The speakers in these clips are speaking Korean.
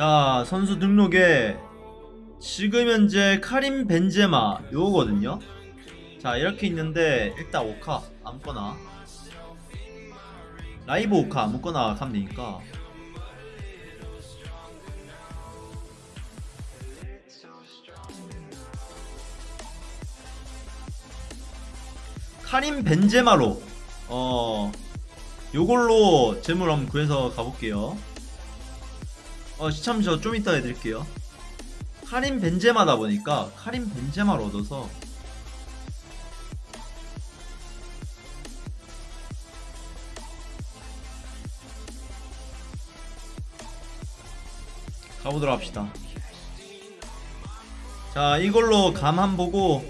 자 선수 등록에 지금 현재 카림 벤제마 요거거든요. 자 이렇게 있는데 일단 오카 아무거나. 라이브 오카 아무거나 가면 되니까. 카림 벤제마로 어 요걸로 재물 한번 구해서 가볼게요 어 시참 저 좀 이따 해드릴게요. 카림 벤제마다 보니까 카림 벤제마를 얻어서 가보도록 합시다. 자 이걸로 감한 보고.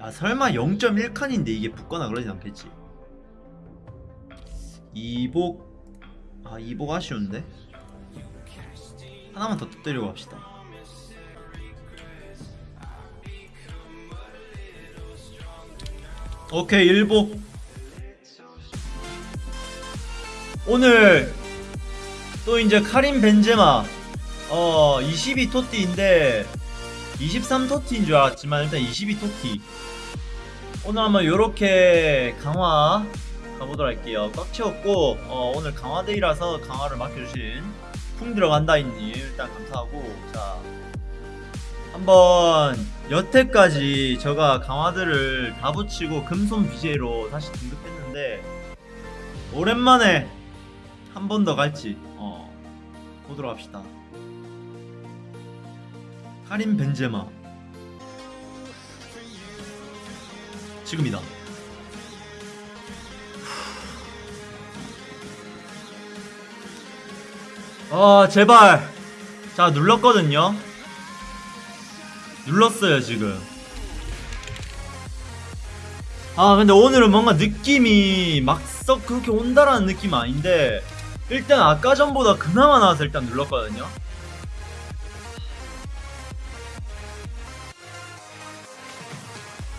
야 설마 0.1칸인데 이게 붙거나 그러진 않겠지? 이복 아 이복 아쉬운데? 하나만 더 터뜨리고 갑시다. 오케이 일복 오늘 또 이제 카림 벤제마. 어 22토티인데 23토티인 줄 알았지만 일단 22토티. 오늘 한번 요렇게 강화 가보도록 할게요. 꽉 채웠고 어, 오늘 강화데이라서 강화를 맡겨주신 풍 들어간다이님 일단 감사하고 자 한번 여태까지 제가 강화들을 다 붙이고 금손 BJ로 다시 등급했는데 오랜만에 한 번 더 갈지 어, 보도록 합시다. 카림 벤제마. 지금이다 아 제발. 자 눌렀거든요. 눌렀어요 지금. 아 근데 오늘은 뭔가 느낌이 막썩 그렇게 온다라는 느낌 은 아닌데 일단 아까 전보다 그나마 나와서 일단 눌렀거든요.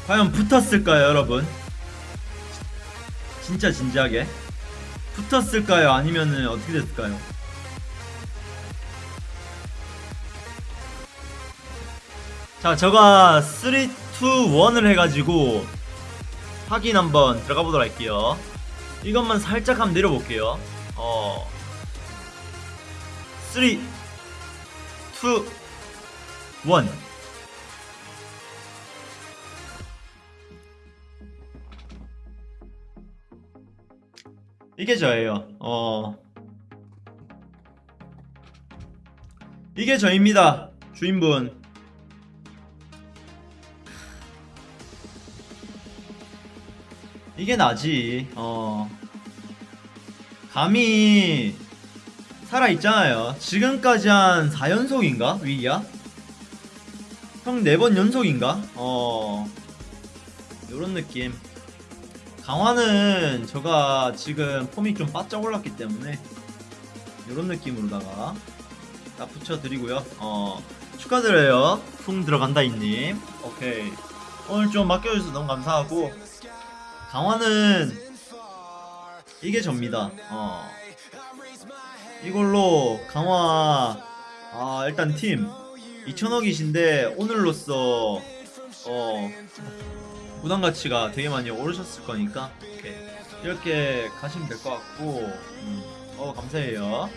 과연 붙었을까요 여러분? 진짜 진지하게? 붙었을까요? 아니면은 어떻게 됐을까요 자 저가 3, 2, 1을 해가지고 확인 한번 들어가 보도록 할게요. 이것만 살짝 한번 내려볼게요. 어. 3, 2, 1 이게 저예요. 어. 이게 저입니다 주인분 이게 나지. 어. 감이 살아있잖아요. 지금까지 한 4연속인가 위기야? 형 4번 연속인가? 어. 요런 느낌. 강화는 저가 지금 폼이 좀 바짝 올랐기 때문에 요런 느낌으로다가 딱 붙여드리고요. 어. 축하드려요. 풍 들어간다 이님. 오케이. 오늘 좀 맡겨주셔서 너무 감사하고 강화는 이게 접니다. 어. 이걸로 강화 아 일단 팀 2천억이신데 오늘로써 어 부담 가치가 되게 많이 오르셨을 거니까 이렇게, 이렇게 가시면 될 것 같고 음, 어 감사해요.